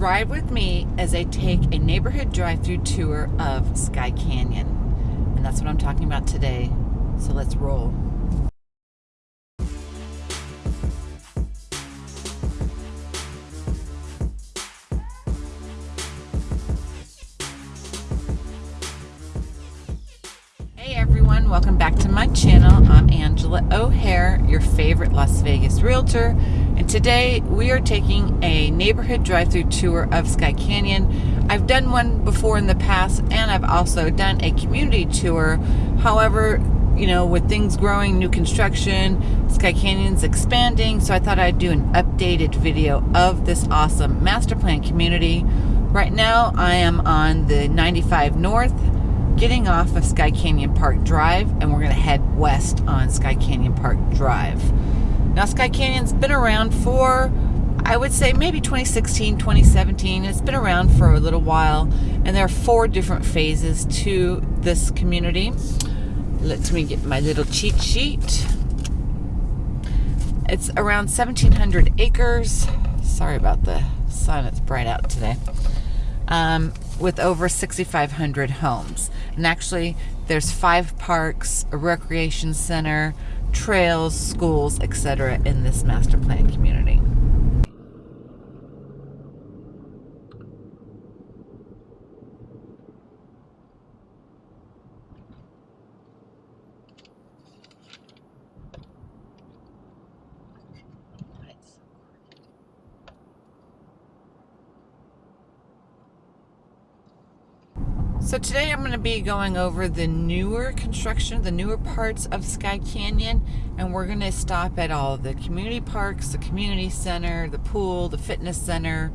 Ride with me as I take a neighborhood drive-through tour of Skye Canyon. And that's what I'm talking about today. So let's roll. Hey everyone, welcome back to my channel. I'm Angela O'Hare, your favorite Las Vegas realtor. Today we are taking a neighborhood drive-through tour of Skye Canyon. I've done one before in the past and I've also done a community tour. However, you know, with things growing, new construction, Skye Canyon's expanding, so I thought I'd do an updated video of this awesome master plan community. Right now I am on the 95 North getting off of Skye Canyon Park Drive and we're going to head west on Skye Canyon Park Drive. Now Skye Canyon's been around for I would say maybe 2016, 2017. It's been around for a little while and there are four different phases to this community. Let me get my little cheat sheet. It's around 1,700 acres. Sorry about the sun, it's bright out today. Um, with over 6,500 homes. And actually, there's five parks, a recreation center, trails, schools, etc. in this master plan community. So today I'm going to be going over the newer construction, the newer parts of Skye Canyon, and we're going to stop at all the community parks, the community center, the pool, the fitness center,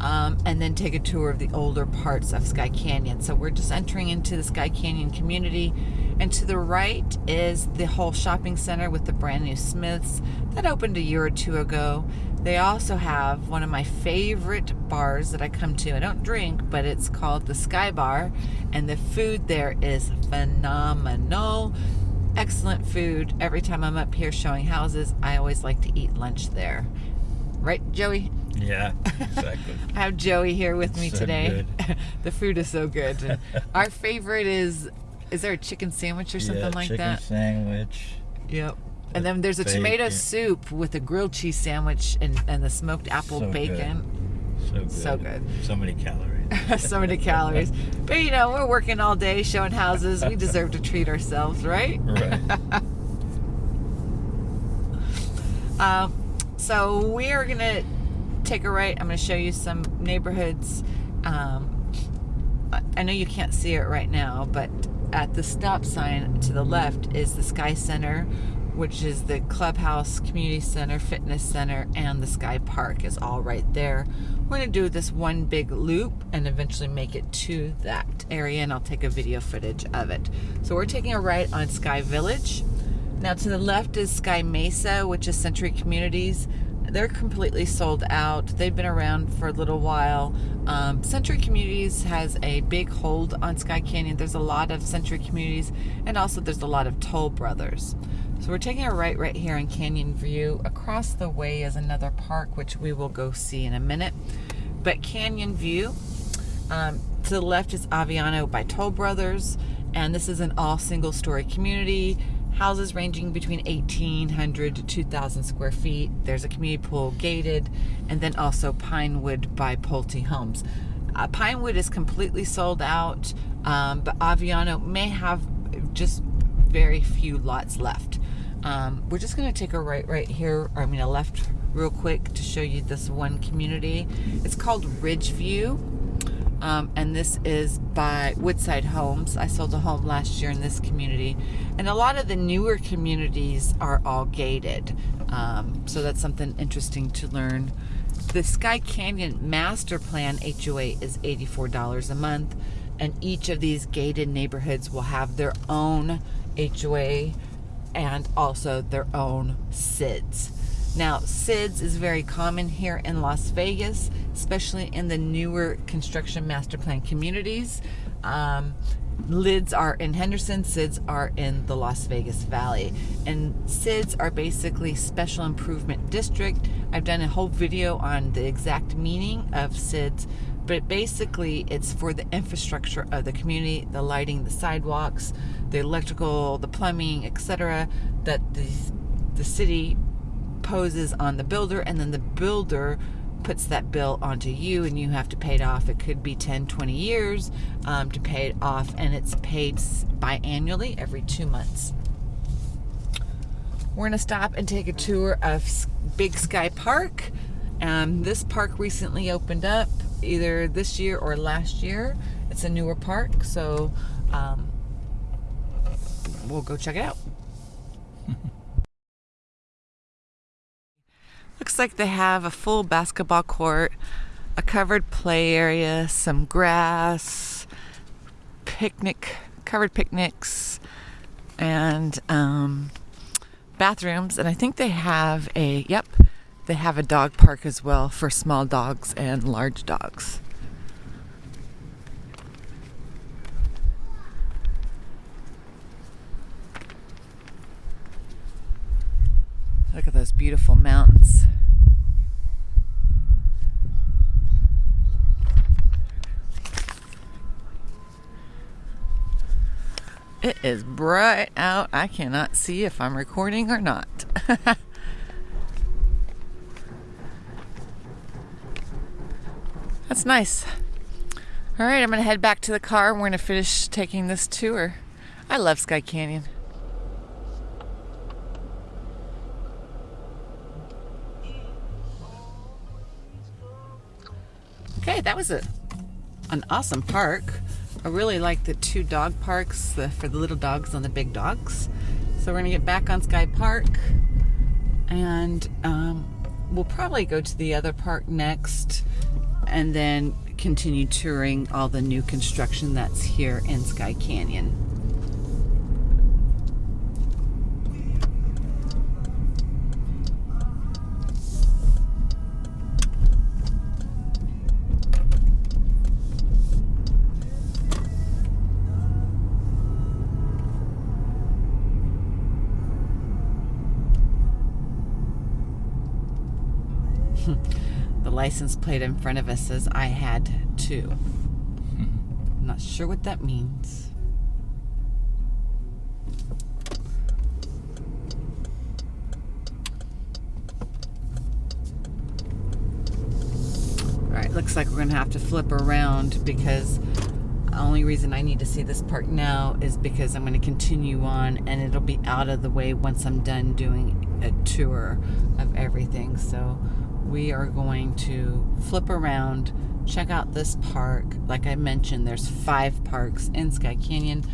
um, and then take a tour of the older parts of Skye Canyon. So we're just entering into the Skye Canyon community, and to the right is the whole shopping center with the brand new Smiths that opened a year or two ago. They also have one of my favorite bars that I come to. I don't drink, but it's called the Sky Bar, and the food there is phenomenal. Excellent food. Every time I'm up here showing houses, I always like to eat lunch there. Right, Joey? Yeah, exactly. I have Joey here with me So today. the food is so good. Our favorite is, is there a chicken sandwich or something yeah, like chicken that? sandwich. Yep. And then there's a tomato soup with a grilled cheese sandwich and, and the smoked apple So good. So good. So good. So many calories. so many calories. But you know, we're working all day showing houses. We deserve to treat ourselves, right? right. Um, so we are going to take a right. I'm going to show you some neighborhoods. Um, I know you can't see it right now, but at the stop sign to the left is the Sky Center, which is the clubhouse, community center, fitness center, and the Sky Park is all right there. We're going to do this one big loop and eventually make it to that area, and I'll take a video footage of it. So we're taking a right on Sky Village. Now to the left is Sky Mesa, which is Century Communities. They're completely sold out. They've been around for a little while. Um, Century Communities has a big hold on Skye Canyon. There's a lot of Century Communities, and also there's a lot of Toll Brothers. So we're taking a right right here on Canyon View. Across the way is another park, which we will go see in a minute. But Canyon View, um, to the left is Aviano by Toll Brothers, and this is an all single story community. Houses ranging between 1,800 to 2,000 square feet. There's a community pool gated, and then also Pinewood by Pulte Homes. Uh, Pinewood is completely sold out, um, but Aviano may have just very few lots left. Um, we're just going to take a right right here, I mean a left real quick to show you this one community. It's called Ridgeview. Um, and this is by Woodside Homes. I sold a home last year in this community. And a lot of the newer communities are all gated. Um, so that's something interesting to learn. The Skye Canyon Master Plan HOA is $84 a month. And each of these gated neighborhoods will have their own HOA and also their own SIDS. Now, SIDS is very common here in Las Vegas, especially in the newer construction master plan communities. Um, LIDs are in Henderson, SIDS are in the Las Vegas Valley. And SIDS are basically special improvement district. I've done a whole video on the exact meaning of SIDS, but basically it's for the infrastructure of the community, the lighting, the sidewalks, the electrical, the plumbing, etc. that the, the city poses on the builder and then the builder puts that bill onto you and you have to pay it off. It could be 10, 20 years um, to pay it off and it's paid biannually every two months. We're gonna stop and take a tour of Big Sky Park. Um, this park recently opened up either this year or last year. It's a newer park, so um, we'll go check it out. Looks like they have a full basketball court, a covered play area, some grass, picnic, covered picnics, and um, bathrooms. And I think they have a, yep, they have a dog park as well for small dogs and large dogs. Look at those beautiful mountains. It is bright out. I cannot see if I'm recording or not. That's nice. All right, I'm going to head back to the car. We're going to finish taking this tour. I love Skye Canyon. Okay, that was a, an awesome park. I really like the two dog parks the, for the little dogs and the big dogs. So we're gonna get back on Sky Park and um, we'll probably go to the other park next and then continue touring all the new construction that's here in Skye Canyon. the license plate in front of us says I had to. I'm not sure what that means. Alright, looks like we're going to have to flip around because the only reason I need to see this part now is because I'm going to continue on and it'll be out of the way once I'm done doing a tour of everything. So we are going to flip around, check out this park. Like I mentioned, there's five parks in Skye Canyon.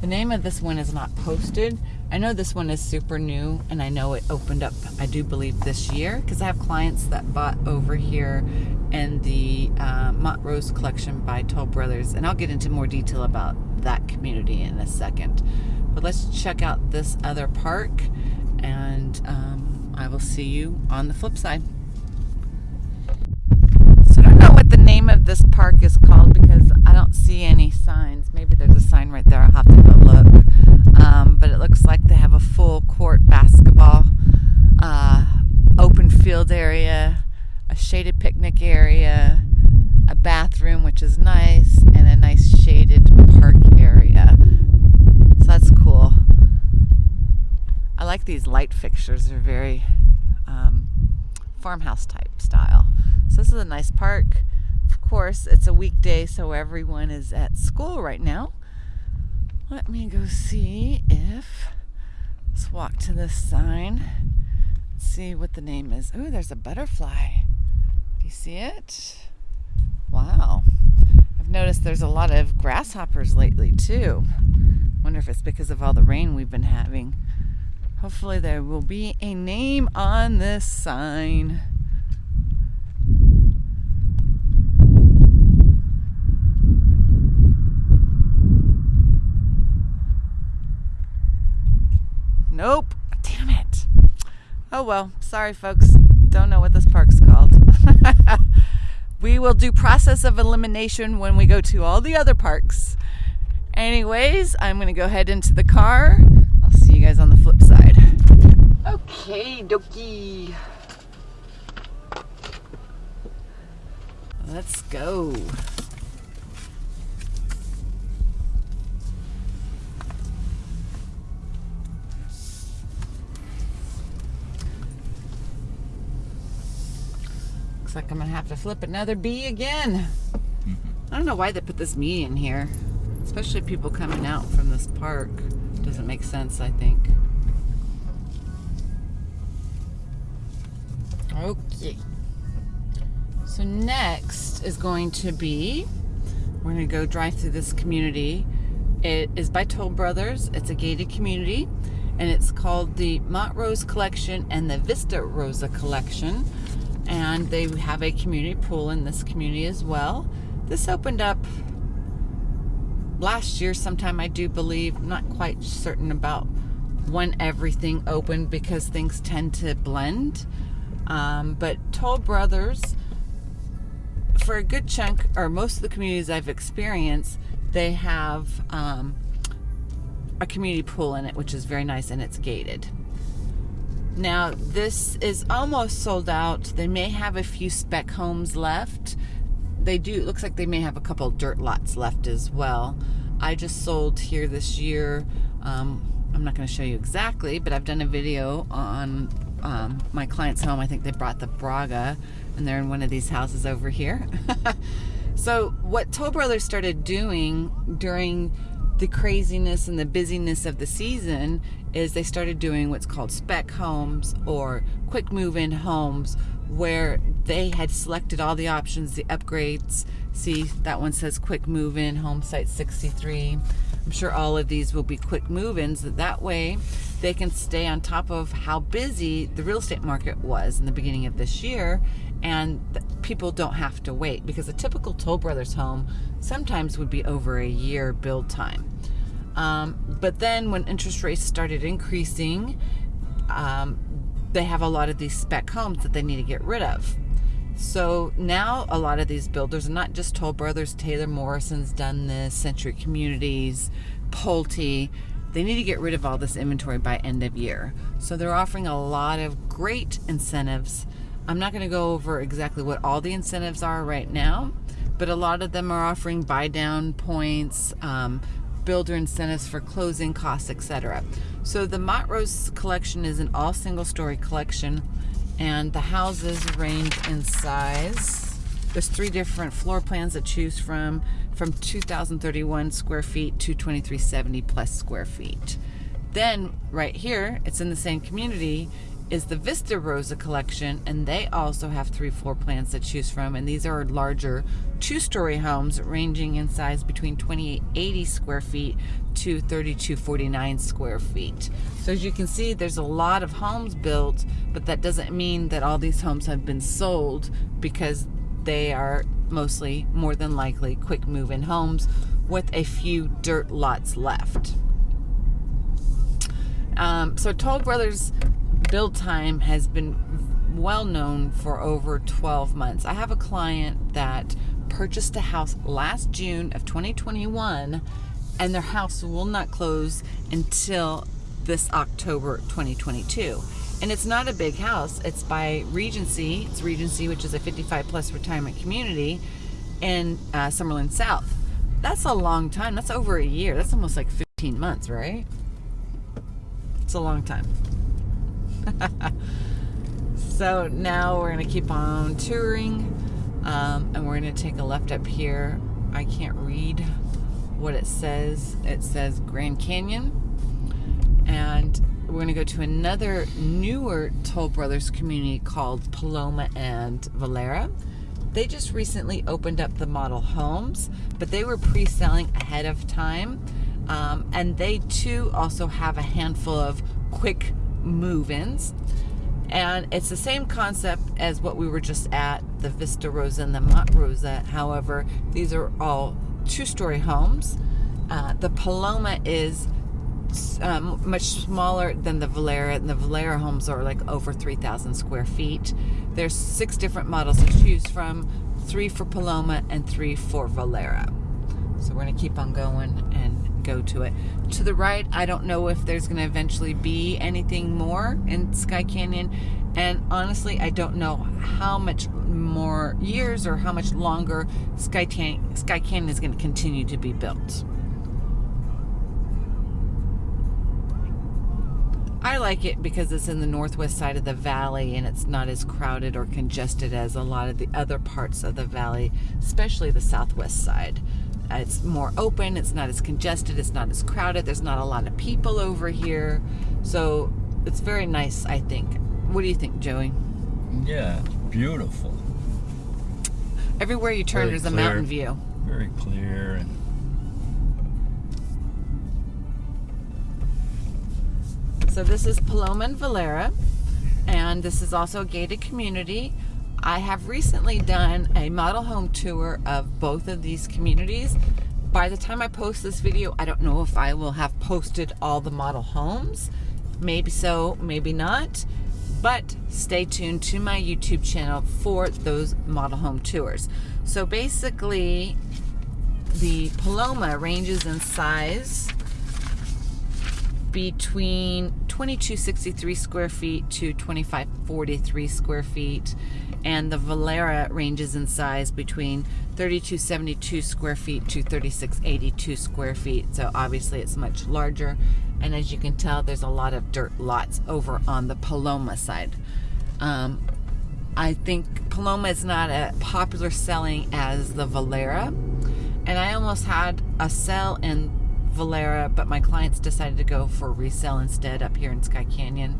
The name of this one is not posted. I know this one is super new and I know it opened up, I do believe, this year because I have clients that bought over here in the uh, Montrose collection by Toll Brothers. And I'll get into more detail about that community in a second. But let's check out this other park and um, I will see you on the flip side. So I don't know what the name of this park is called because I don't see any signs. Maybe there's a sign right there. I'll have to go look. Um, but it looks like they have a full court basketball, uh, open field area, a shaded picnic area, a bathroom, which is nice, and a nice shaded park area. So that's cool. I like these light fixtures. They're very um, farmhouse type style. So this is a nice park. Course, it's a weekday, so everyone is at school right now. Let me go see if, let's walk to this sign, see what the name is. Oh, there's a butterfly. Do you see it? Wow. I've noticed there's a lot of grasshoppers lately too. Wonder if it's because of all the rain we've been having. Hopefully there will be a name on this sign. Nope. Damn it. Oh well. Sorry, folks. Don't know what this park's called. we will do process of elimination when we go to all the other parks. Anyways, I'm going to go ahead into the car. I'll see you guys on the flip side. Okay, dokie. Let's go. Like I'm gonna have to flip another B again. Mm-hmm. I don't know why they put this me in here, especially people coming out from this park. Doesn't make sense, I think. Okay. So next is going to be, we're to go drive through this community. It is by Toll Brothers. It's a gated community, and it's called the Montrose Collection and the Vista Rosa Collection. And they have a community pool in this community as well. This opened up last year sometime, I do believe. not quite certain about when everything opened because things tend to blend. Um, but Toll Brothers, for a good chunk, or most of the communities I've experienced, they have um, a community pool in it, which is very nice and it's gated. Now, this is almost sold out. They may have a few spec homes left they do, it looks like they may have a couple dirt lots left as well. I just sold here this year. Um, I'm not going to show you exactly, but I've done a video on um, my client's home. I think they brought the Braga, and they're in one of these houses over here. so, what Toll Brothers started doing during the craziness and the busyness of the season is they started doing what's called spec homes or quick move in homes where they had selected all the options, the upgrades. See, that one says quick move in, home site 63. I'm sure all of these will be quick move ins. That way, they can stay on top of how busy the real estate market was in the beginning of this year, and people don't have to wait because a typical Toll Brothers home sometimes would be over a year build time. Um, but then when interest rates started increasing, um, they have a lot of these spec homes that they need to get rid of. So now a lot of these builders, not just Toll Brothers, Taylor Morrison's done this, Century Communities, Pulte, they need to get rid of all this inventory by end of year. So they're offering a lot of great incentives. I'm not going to go over exactly what all the incentives are right now, but a lot of them are offering buy down points, um, builder incentives for closing costs, etc. So the Montrose collection is an all single story collection and the houses range in size. There's three different floor plans to choose from, from 2,031 square feet to 2,370 plus square feet. Then right here, it's in the same community, is the Vista Rosa collection, and they also have three floor plans to choose from. And these are larger two story homes ranging in size between 2880 square feet to 3249 square feet. So as you can see, there's a lot of homes built, but that doesn't mean that all these homes have been sold because they are mostly, more than likely, quick move in homes with a few dirt lots left. Um, so Toll Brothers build time has been well known for over 12 months. I have a client that purchased a house last June of 2021 and their house will not close until this October 2022. And it's not a big house. It's by Regency. It's Regency, which is a 55 plus retirement community in uh, Summerlin South. That's a long time. That's over a year. That's almost like 15 months, right? It's a long time. so now we're going to keep on touring um, and we're going to take a left up here. I can't read what it says. It says Grand Canyon. And we're going to go to another newer Toll Brothers community called Paloma and Valera. They just recently opened up the model homes, but they were pre selling ahead of time. Um, and they too also have a handful of quick move-ins. And it's the same concept as what we were just at the Vista Rosa and the Mont Rosa. However these are all two-story homes. Uh, the Paloma is um, much smaller than the Valera. And the Valera homes are like over 3,000 square feet. There's six different models to choose from three for Paloma and three for Valera. So we're gonna keep on going and go to it. To the right, I don't know if there's going to eventually be anything more in Skye Canyon. And honestly, I don't know how much more years or how much longer Sky, Tan- Skye Canyon is going to continue to be built. I like it because it's in the northwest side of the valley and it's not as crowded or congested as a lot of the other parts of the valley, especially the southwest side. It's more open, it's not as congested, it's not as crowded, there's not a lot of people over here. So it's very nice, I think. What do you think, Joey? Yeah, beautiful. Everywhere you turn, Very there's a clear. mountain view. Very clear and So this is Paloma and Valera, and this is also a gated community. I have recently done a model home tour of both of these communities. By the time I post this video, I don't know if I will have posted all the model homes. Maybe so, maybe not. But stay tuned to my YouTube channel for those model home tours. So basically, the Paloma ranges in size between 2263 square feet to 2543 square feet and the Valera ranges in size between 3272 square feet to 3682 square feet. So obviously it's much larger. And as you can tell there's a lot of dirt lots over on the Paloma side. Um, I think Paloma is not as popular selling as the Valera. And I almost had a sell in Valera, but my clients decided to go for resale instead up here in Skye Canyon.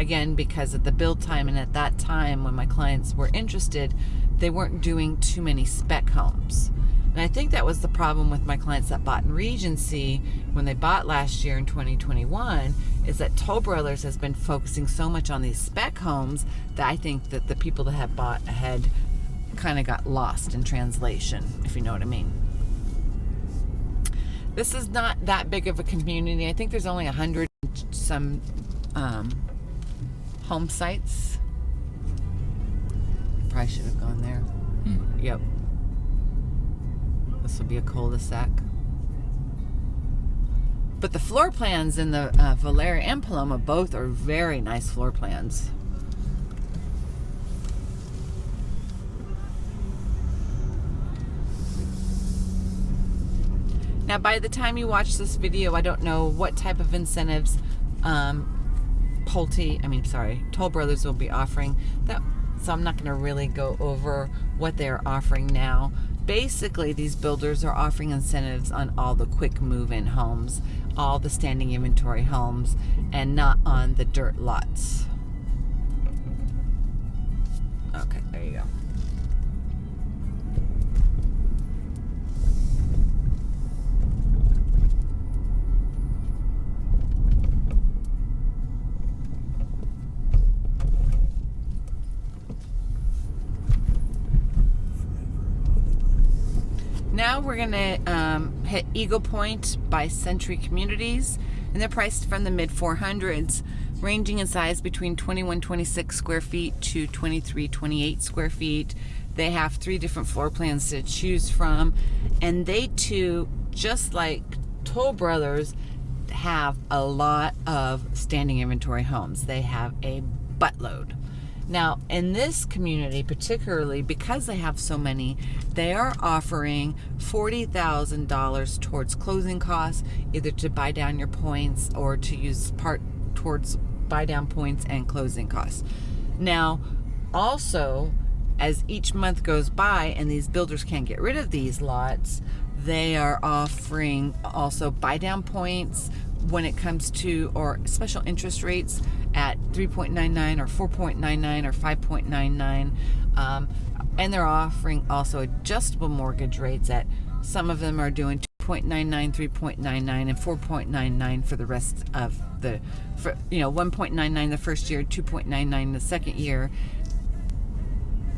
Again, because of the build time, and at that time when my clients were interested, they weren't doing too many spec homes. And I think that was the problem with my clients that bought in Regency when they bought last year in 2021 is that Toll Brothers has been focusing so much on these spec homes that I think that the people that have bought ahead kind of got lost in translation, if you know what I mean. This is not that big of a community. I think there's only a hundred some um, home sites. Probably should have gone there. hmm, Yep. This will be a cul-de-sac. But the floor plans in the uh, Valera and Paloma both are very nice floor plans. Now, by the time you watch this video, I don't know what type of incentives um, Pulte, I mean, sorry, Toll Brothers will be offering. That, so I'm not going to really go over what they're offering now. Basically, these builders are offering incentives on all the quick move-in homes, all the standing inventory homes, and not on the dirt lots. Okay, there you go. Now we're gonna um, hit Eagle Point by Century Communities, and they're priced from the mid 400s, ranging in size between 2126 square feet to 2328 square feet. They have three different floor plans to choose from, and they too, just like Toll Brothers, have a lot of standing inventory homes. They have a buttload. Now, in this community, particularly because they have so many, they are offering $40,000 towards closing costs, either to buy down your points or to use part towards buy down points and closing costs. Now, also, as each month goes by and these builders can't get rid of these lots, they are offering also buy down points when it comes to or special interest rates at 3.99 or 4.99 or 5.99 um, and they're offering also adjustable mortgage rates at some of them are doing 2.99 3.99 and 4.99 for the rest of the for, you know 1.99 the first year 2.99 the second year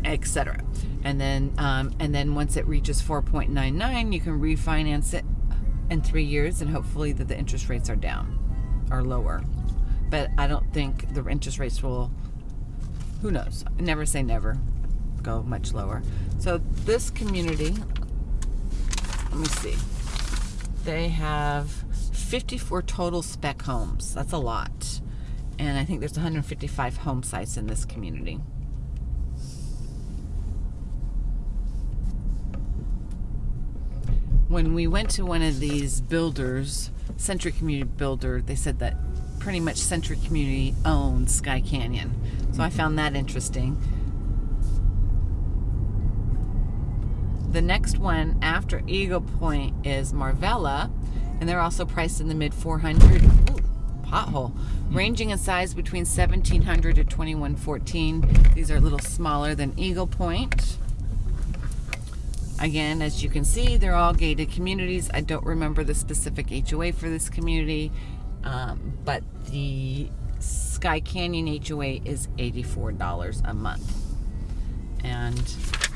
etc and then um, and then once it reaches 4.99 you can refinance it in three years and hopefully that the interest rates are down or lower but I don't think the interest rates will who knows? Never say never. Go much lower. So this community let me see. They have 54 total spec homes. That's a lot. And I think there's 155 home sites in this community. When we went to one of these builders, Century Community Builder, they said that pretty much Century Community owns Skye Canyon. So I found that interesting. The next one after Eagle Point is Marvella, and they're also priced in the mid 400. Ooh, pothole. Hmm. Ranging in size between 1700 to 2114. These are a little smaller than Eagle Point. Again, as you can see, they're all gated communities. I don't remember the specific HOA for this community, um, but the Skye Canyon HOA is $84 a month. And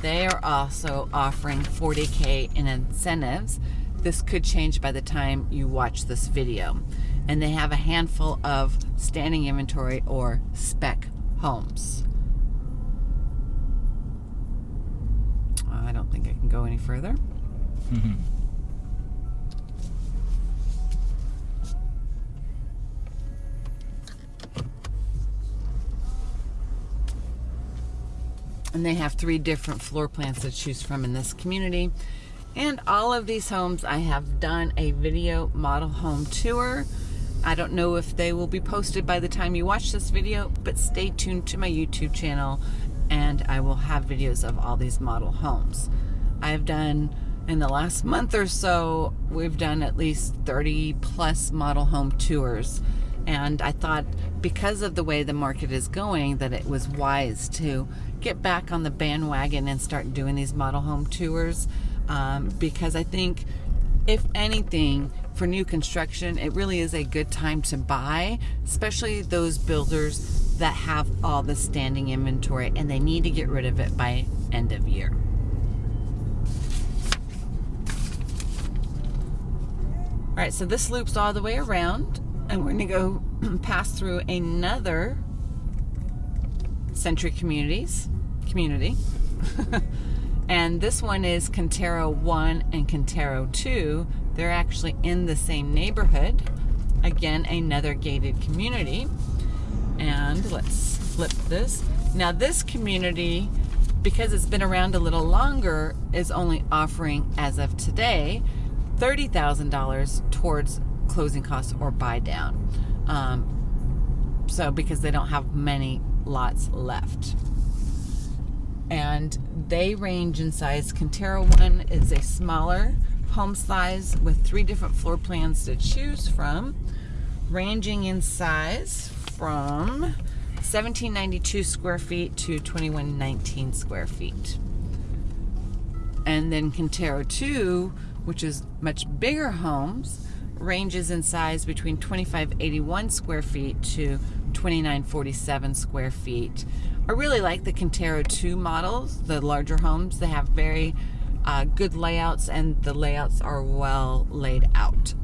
they are also offering 40K in incentives. This could change by the time you watch this video. And they have a handful of standing inventory or spec homes. I don't think I can go any further. Mm-hmm. And they have three different floor plans to choose from in this community. And all of these homes, I have done a video model home tour. I don't know if they will be posted by the time you watch this video, but stay tuned to my YouTube channel and I will have videos of all these model homes. I've done, in the last month or so, we've done at least 30 plus model home tours. And I thought because of the way the market is going that it was wise to get back on the bandwagon and start doing these model home tours um, because I think if anything for new construction it really is a good time to buy especially those builders that have all the standing inventory and they need to get rid of it by end of year. All right, so this loops all the way around and we're gonna go pass through another Century Communities community. and this one is Quintero 1 and Quintero 2. They're actually in the same neighborhood. Again, another gated community. And let's flip this. Now this community, because it's been around a little longer, is only offering, as of today, $30,000 towards closing costs or buy down. Um, so because they don't have many lots left. And they range in size. Quintero 1 is a smaller home size with three different floor plans to choose from, ranging in size from 1792 square feet to 2119 square feet. And then Quintero 2, which is much bigger homes, ranges in size between 2581 square feet to 2947 square feet. I really like the Quintero 2 models, the larger homes. They have very uh, good layouts and the layouts are well laid out.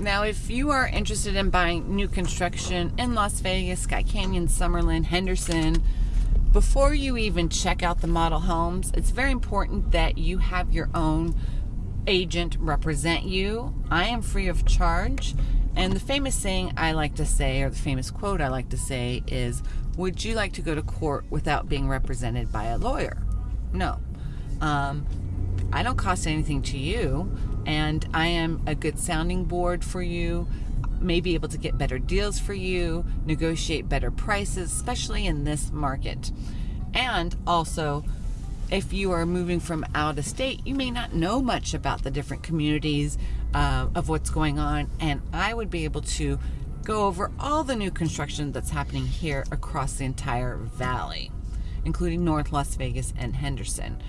Now, if you are interested in buying new construction in Las Vegas, Skye Canyon, Summerlin, Henderson, before you even check out the model homes, it's very important that you have your own agent represent you. I am free of charge. And the famous saying I like to say, or the famous quote I like to say, is Would you like to go to court without being represented by a lawyer? No. Um, I don't cost anything to you and I am a good sounding board for you may be able to get better deals for you, negotiate better prices, especially in this market. And also, if you are moving from out of state, you may not know much about the different communities uh, of what's going on. And I would be able to go over all the new construction that's happening here across the entire valley, including North Las Vegas and Henderson.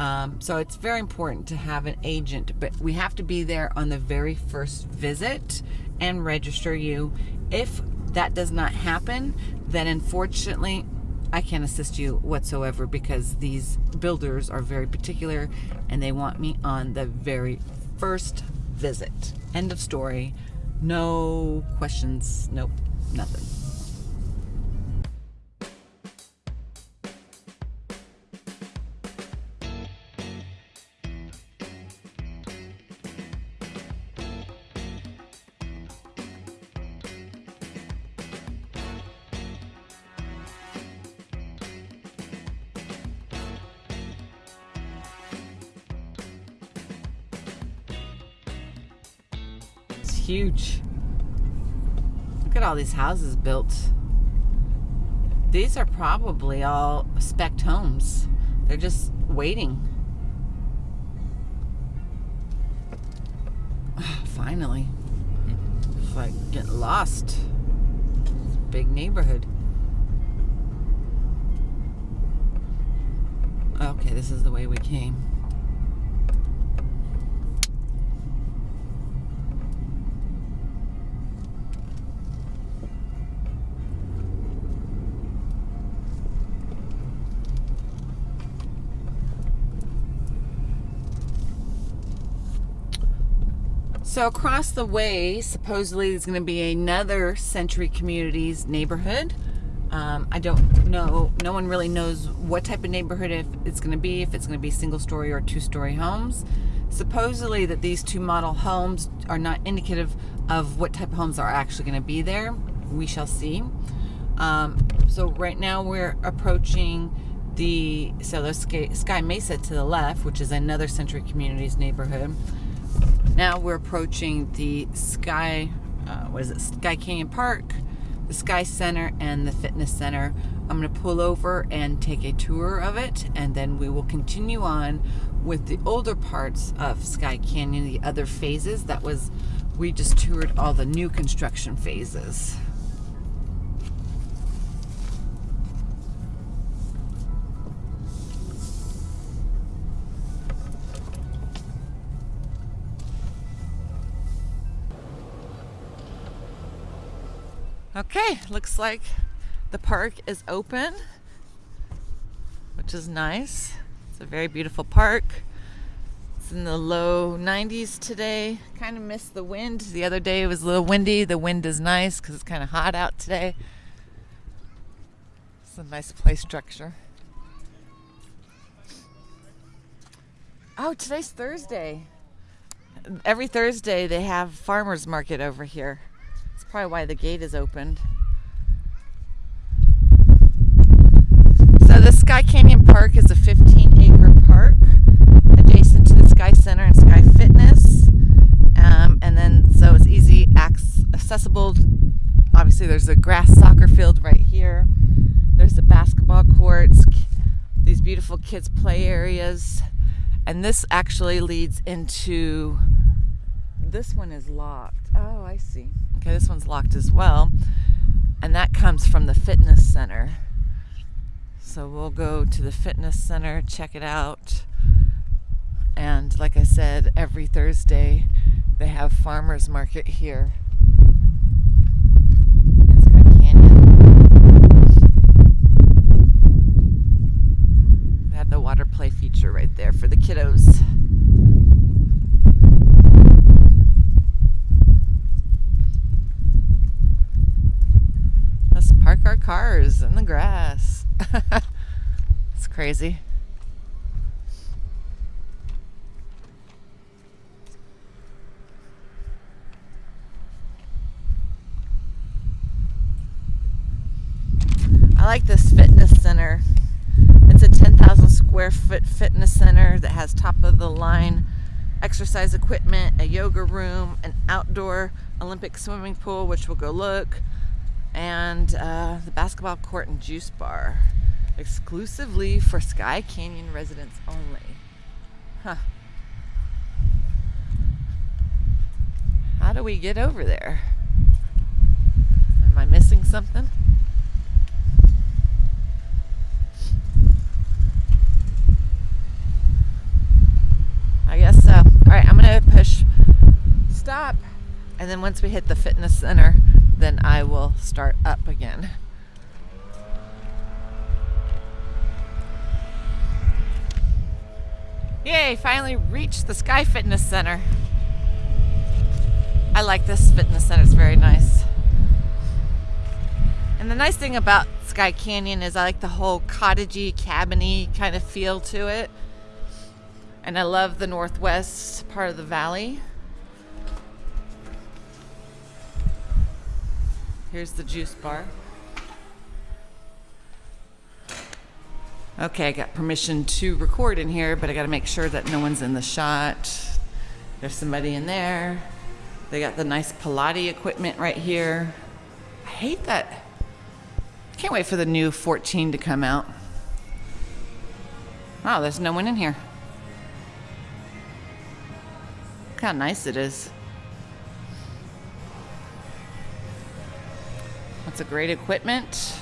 Um, so it's very important to have an agent, but we have to be there on the very first visit and register you. If that does not happen, then unfortunately, I can't assist you whatsoever because these builders are very particular and they want me on the very first visit. End of story. No questions. Nope. Nothing. Huge. Look at all these houses built. These are probably all spec homes. They're just waiting. Finally. It's like getting lost. Big neighborhood. Okay, this is the way we came. So across the way, supposedly there's going to be another Century Communities neighborhood. Um, I don't know. No one really knows what type of neighborhood if it's going to be. If it's going to be single story or two story homes. Supposedly that these two model homes are not indicative of what type of homes are actually going to be there. We shall see. Um, so right now we're approaching the so the Sky Mesa to the left, which is another Century Communities neighborhood. Now we're approaching the Sky, uh, what is it, Skye Canyon Park, the Sky Center, and the Fitness Center. I'm going to pull over and take a tour of it, and then we will continue on with the older parts of Skye Canyon, the other phases. That was, we just toured all the new construction phases. Okay, looks like the park is open, which is nice. It's a very beautiful park. It's in the low 90s today. Kind of missed the wind. The other day it was a little windy. The wind is nice because it's kind of hot out today. It's a nice play structure. Oh, today's Thursday. Every Thursday they have farmers market over here probably why the gate is opened. So the Skye Canyon Park is a 15 acre park adjacent to the Sky Center and Sky Fitness. Um, and then so it's easy accessible. Obviously there's a grass soccer field right here. There's the basketball courts, these beautiful kids play areas. And this actually leads into, this one is locked. Oh, I see. Okay, this one's locked as well. And that comes from the fitness center. So we'll go to the fitness center, check it out. And like I said, every Thursday they have farmers market here in Skye Canyon. Have the water play feature right there for the kiddos. Park our cars in the grass. it's crazy. I like this fitness center. It's a 10,000 square foot fitness center that has top of the line exercise equipment, a yoga room, an outdoor Olympic swimming pool, which we'll go look, and uh, the basketball court and juice bar exclusively for Skye Canyon residents only. Huh. How do we get over there? Am I missing something? I guess so. All right, I'm going to push stop. And then once we hit the fitness center, then I will start up again. Yay, finally reached the Sky Fitness Center. I like this fitness center, it's very nice. And the nice thing about Skye Canyon is I like the whole cottagey, cabiny kind of feel to it. And I love the northwest part of the valley. Here's the juice bar. Okay, I got permission to record in here, but I got to make sure that no one's in the shot. There's somebody in there. They got the nice Pilates equipment right here. I hate that. Can't wait for the new 14 to come out. Wow, there's no one in here. Look how nice it is. That's a great equipment.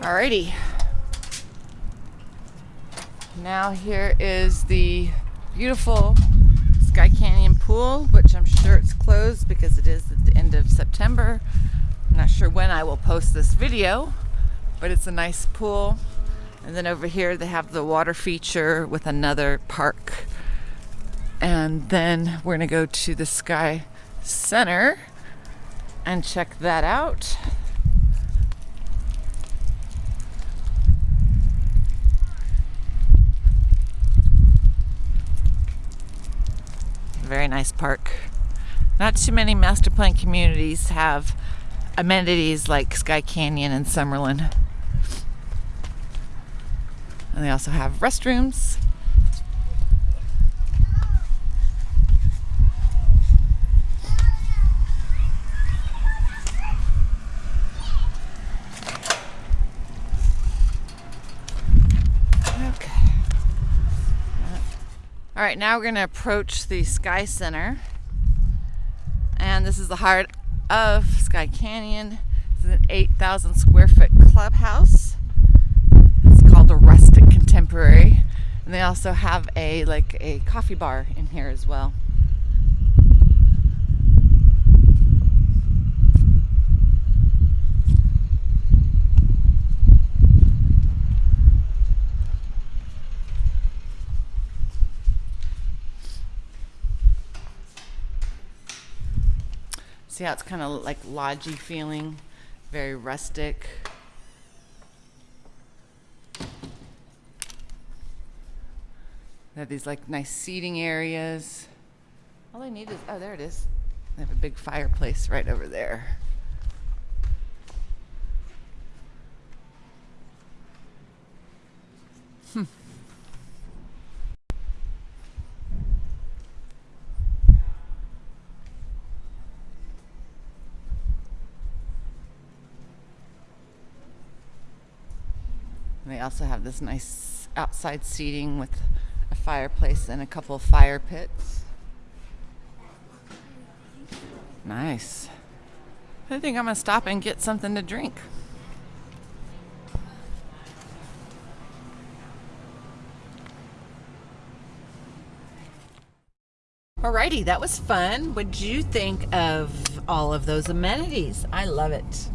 Alrighty. Now here is the beautiful Skye Canyon pool, which I'm sure it's closed because it is at the end of September. Not sure when I will post this video, but it's a nice pool. And then over here they have the water feature with another park. And then we're gonna go to the Skye Center and check that out. Very nice park. Not too many master plan communities have amenities like Skye Canyon and Summerlin. And they also have restrooms. Okay. All right, now we're going to approach the Skye Center. And this is the heart of Skye Canyon. It's an 8,000 square foot clubhouse. It's called a Rustic Contemporary. And they also have a like a coffee bar in here as well. See how it's kind of like lodgy feeling, very rustic. They have these like nice seating areas. All I need is, oh, there it is. They have a big fireplace right over there. They also have this nice outside seating with a fireplace and a couple of fire pits. Nice. I think I'm gonna stop and get something to drink. Alrighty, that was fun. What did you think of all of those amenities? I love it.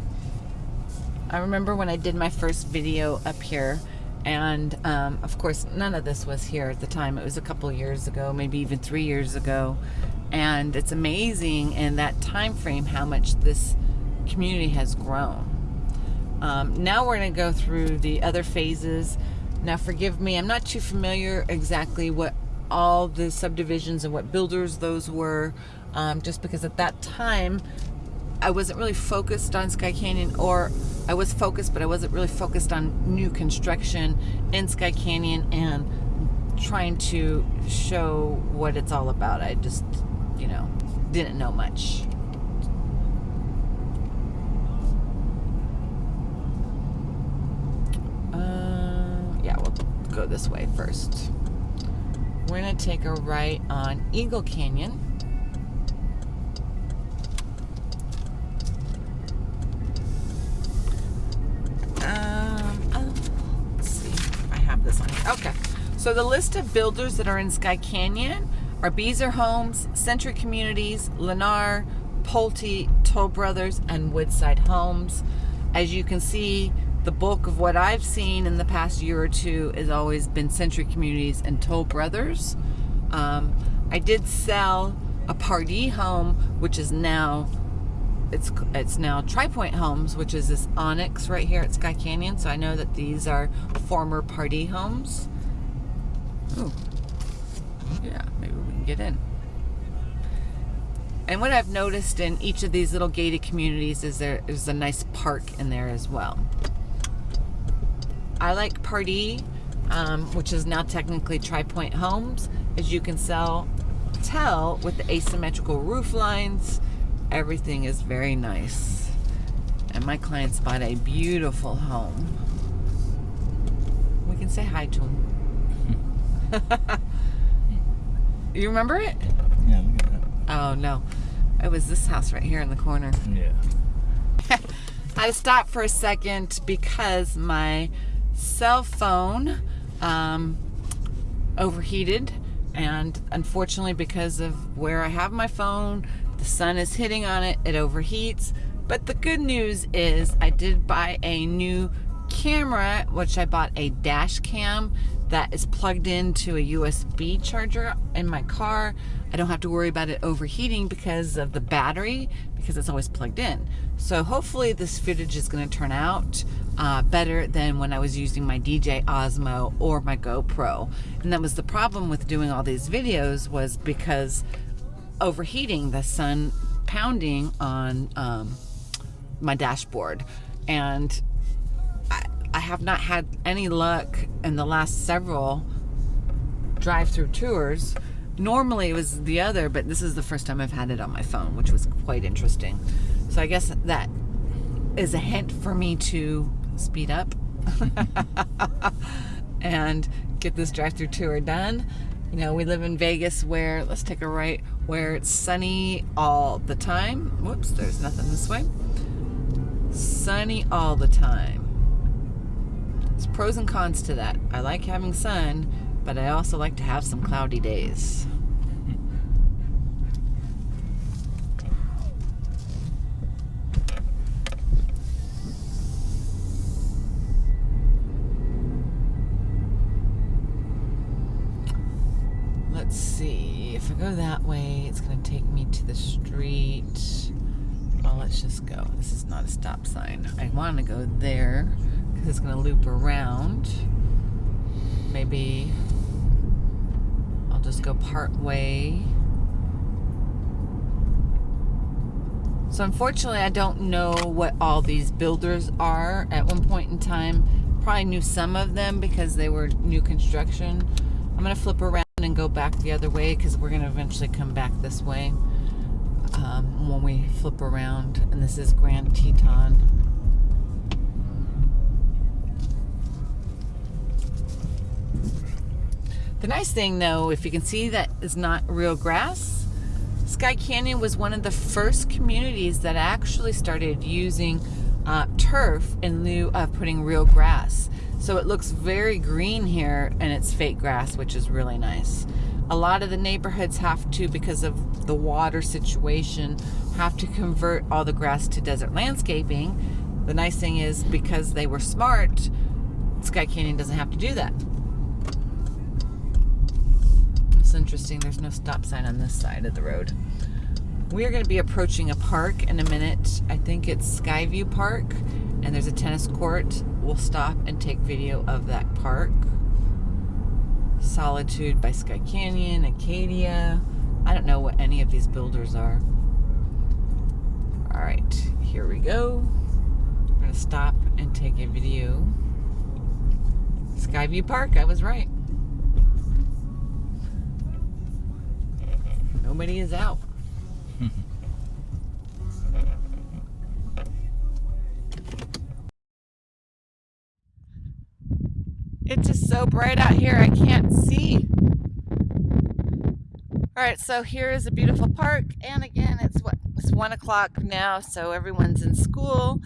I remember when I did my first video up here and um, of course none of this was here at the time. It was a couple years ago maybe even three years ago. And it's amazing in that time frame how much this community has grown. Um, now we're going to go through the other phases. Now forgive me I'm not too familiar exactly what all the subdivisions and what builders those were um, just because at that time I wasn't really focused on Skye Canyon or I was focused, but I wasn't really focused on new construction in Skye Canyon and trying to show what it's all about. I just, you know, didn't know much. Uh, yeah, we'll go this way first. We're going to take a right on Eagle Canyon. So the list of builders that are in Skye Canyon are Beazer Homes, Century Communities, Lennar, Pulte, Toll Brothers, and Woodside Homes. As you can see, the bulk of what I've seen in the past year or two has always been Century Communities and Toll Brothers. Um, I did sell a Pardee home, which is now it's it's now Tri Pointe Homes, which is this Onyx right here at Skye Canyon. So I know that these are former Pardee homes. Ooh. Yeah, maybe we can get in. And what I've noticed in each of these little gated communities is there is a nice park in there as well. I like Pardee, um, which is now technically Tri Pointe Homes, as you can sell, tell with the asymmetrical roof lines. Everything is very nice. And my clients bought a beautiful home. We can say hi to him. you remember it? Yeah, look at that. Oh no, it was this house right here in the corner. Yeah. I stopped for a second because my cell phone um, overheated, and unfortunately, because of where I have my phone, the sun is hitting on it, it overheats. But the good news is, I did buy a new camera, which I bought a dash cam that is plugged into a USB charger in my car. I don't have to worry about it overheating because of the battery, because it's always plugged in. So hopefully this footage is going to turn out uh, better than when I was using my DJI Osmo or my GoPro. And that was the problem with doing all these videos was because overheating, the sun pounding on um, my dashboard. And I have not had any luck in the last several drive-through tours. Normally it was the other, but this is the first time I've had it on my phone, which was quite interesting. So I guess that is a hint for me to speed up and get this drive-through tour done. You know, we live in Vegas where, let's take a right, where it's sunny all the time. Whoops, there's nothing this way. Sunny all the time. Pros and cons to that. I like having sun, but I also like to have some cloudy days. Let's see, if I go that way, it's going to take me to the street. Well, let's just go. This is not a stop sign. I want to go there it's going to loop around. Maybe I'll just go part way. So unfortunately, I don't know what all these builders are. At one point in time, probably knew some of them because they were new construction. I'm going to flip around and go back the other way because we're going to eventually come back this way um, when we flip around. And this is Grand Teton. The nice thing though, if you can see that is not real grass, Skye Canyon was one of the first communities that actually started using uh, turf in lieu of putting real grass. So it looks very green here and it's fake grass, which is really nice. A lot of the neighborhoods have to, because of the water situation, have to convert all the grass to desert landscaping. The nice thing is because they were smart, Skye Canyon doesn't have to do that interesting. There's no stop sign on this side of the road. We are going to be approaching a park in a minute. I think it's Skyview Park, and there's a tennis court. We'll stop and take video of that park. Solitude by Skye Canyon, Acadia. I don't know what any of these builders are. All right, here we go. We're going to stop and take a video. Skyview Park, I was right. Nobody is out. it's just so bright out here, I can't see. All right, so here is a beautiful park, and again, it's what it's one o'clock now, so everyone's in school.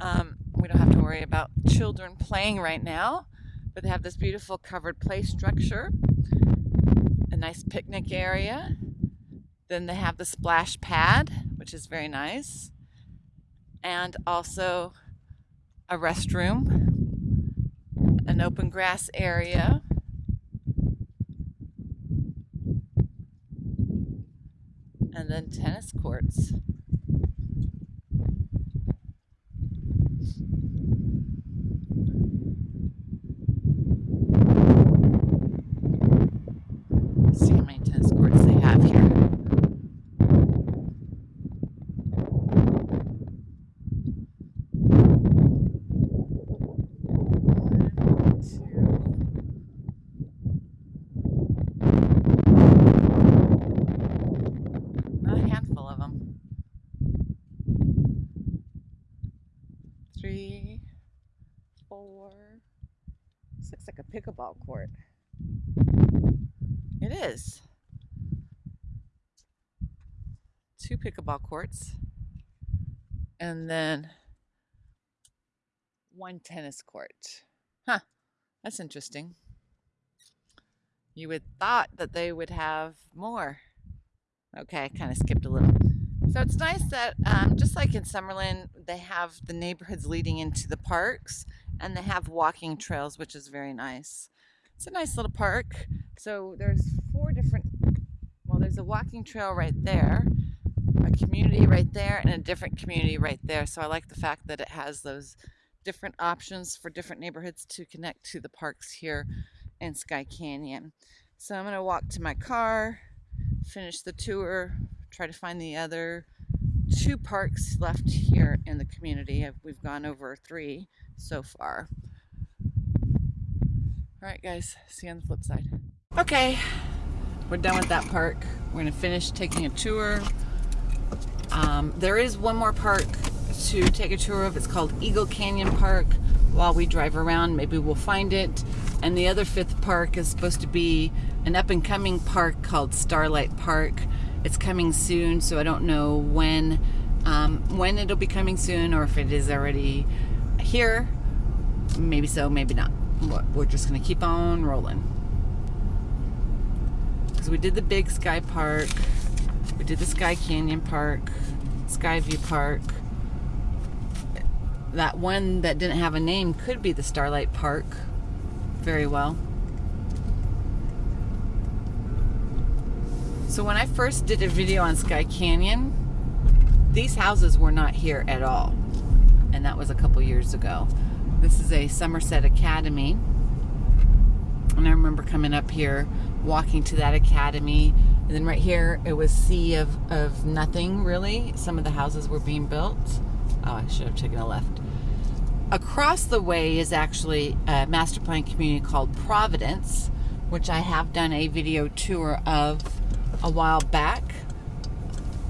Um, we don't have to worry about children playing right now, but they have this beautiful covered play structure, a nice picnic area, then they have the splash pad, which is very nice, and also a restroom, an open grass area, and then tennis courts. See how many tennis courts they have here. This looks like a pickleball court. It is. Two pickleball courts. And then one tennis court. Huh. That's interesting. You would thought that they would have more. Okay, I kind of skipped a little. So it's nice that um, just like in Summerlin, they have the neighborhoods leading into the parks and they have walking trails, which is very nice. It's a nice little park. So there's four different, well, there's a walking trail right there, a community right there, and a different community right there. So I like the fact that it has those different options for different neighborhoods to connect to the parks here in Skye Canyon. So I'm to walk to my car, finish the tour, try to find the other two parks left here in the community. We've gone over three so far. All right, guys, see you on the flip side. Okay, we're done with that park. We're gonna finish taking a tour. Um, there is one more park to take a tour of. It's called Eagle Canyon Park. While we drive around, maybe we'll find it. And the other fifth park is supposed to be an up and coming park called Starlight Park. It's coming soon, so I don't know when um, when it'll be coming soon or if it is already here. Maybe so, maybe not. We're just gonna keep on rolling. Because we did the big Sky Park, we did the Skye Canyon Park, Skyview Park. That one that didn't have a name could be the Starlight Park very well. So when I first did a video on Skye Canyon, these houses were not here at all. And that was a couple years ago. This is a Somerset Academy. And I remember coming up here, walking to that academy. And then right here, it was sea of, of nothing, really. Some of the houses were being built. Oh, I should have taken a left. Across the way is actually a master plan community called Providence, which I have done a video tour of a while back.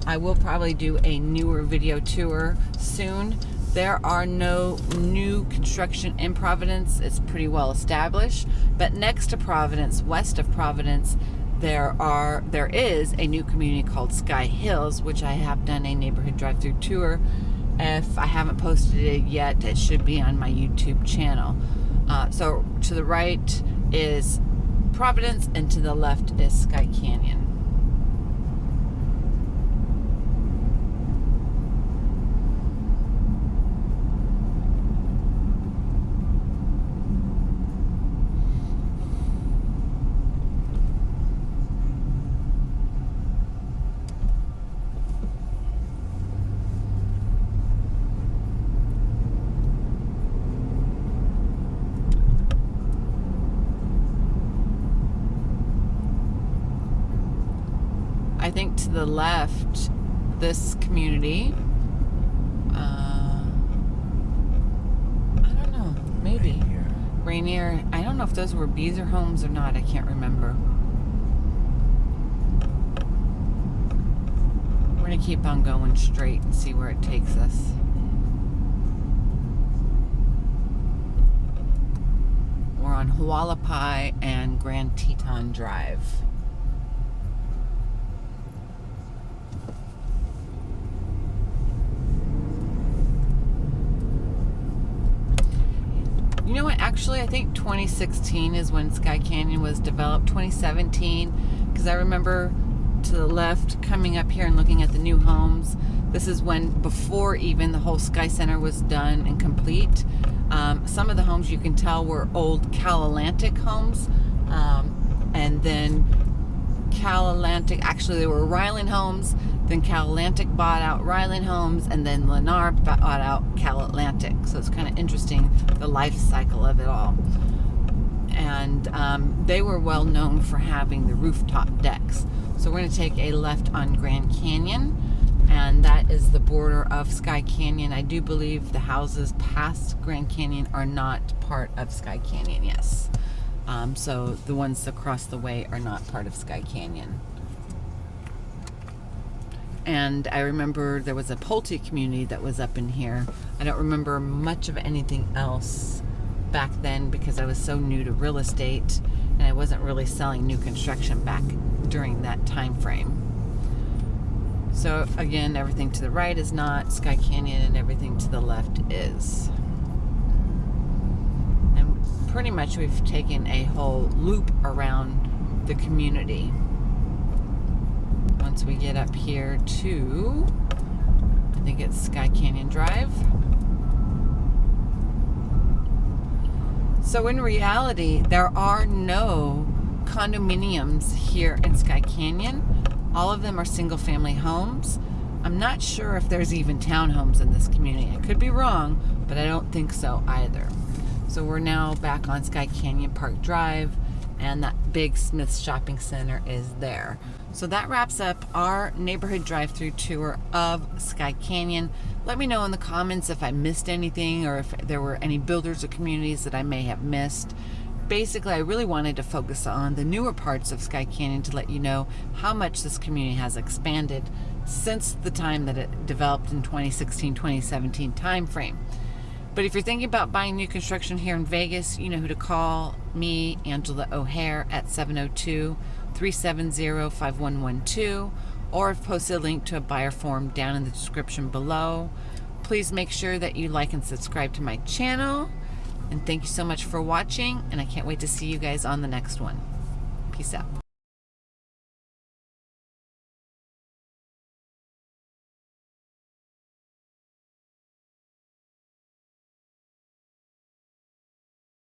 I will probably do a newer video tour soon. There are no new construction in Providence. It's pretty well established. But next to Providence, west of Providence, there are there is a new community called Skye Hills, which I have done a neighborhood drive-through tour. If I haven't posted it yet, it should be on my YouTube channel. Uh, so to the right is Providence, and to the left is Skye Canyon. I think to the left, this community. Uh, I don't know. Maybe. Rainier. Rainier. I don't know if those were Beazer homes or not. I can't remember. We're going to keep on going straight and see where it takes us. We're on Hualapai and Grand Teton Drive. Actually, I think 2016 is when Skye Canyon was developed. 2017, because I remember to the left coming up here and looking at the new homes. This is when, before even the whole Skye Center was done and complete. Um, some of the homes you can tell were old Cal Atlantic homes. Um, and then Cal Atlantic, actually, they were Ryland homes then Cal Atlantic bought out Ryland Homes, and then Lennar bought out Cal Atlantic. So it's kind of interesting the life cycle of it all. And um, they were well known for having the rooftop decks. So we're going to take a left on Grand Canyon, and that is the border of Skye Canyon. I do believe the houses past Grand Canyon are not part of Skye Canyon, yes. Um, so the ones across the way are not part of Skye Canyon. And I remember there was a Pulte community that was up in here. I don't remember much of anything else back then because I was so new to real estate and I wasn't really selling new construction back during that time frame. So again, everything to the right is not Skye Canyon and everything to the left is. Pretty much we've taken a whole loop around the community. Once we get up here to, I think it's Skye Canyon Drive. So in reality, there are no condominiums here in Skye Canyon. All of them are single family homes. I'm not sure if there's even townhomes in this community. I could be wrong, but I don't think so either. So we're now back on Skye Canyon Park Drive and that big Smith's Shopping Center is there. So that wraps up our neighborhood drive-through tour of Skye Canyon. Let me know in the comments if I missed anything or if there were any builders or communities that I may have missed. Basically, I really wanted to focus on the newer parts of Skye Canyon to let you know how much this community has expanded since the time that it developed in 2016-2017 timeframe. But if you're thinking about buying new construction here in Vegas, you know who to call me, Angela O'Hare, at 702 370 5112, or I've posted a link to a buyer form down in the description below. Please make sure that you like and subscribe to my channel. And thank you so much for watching, and I can't wait to see you guys on the next one. Peace out.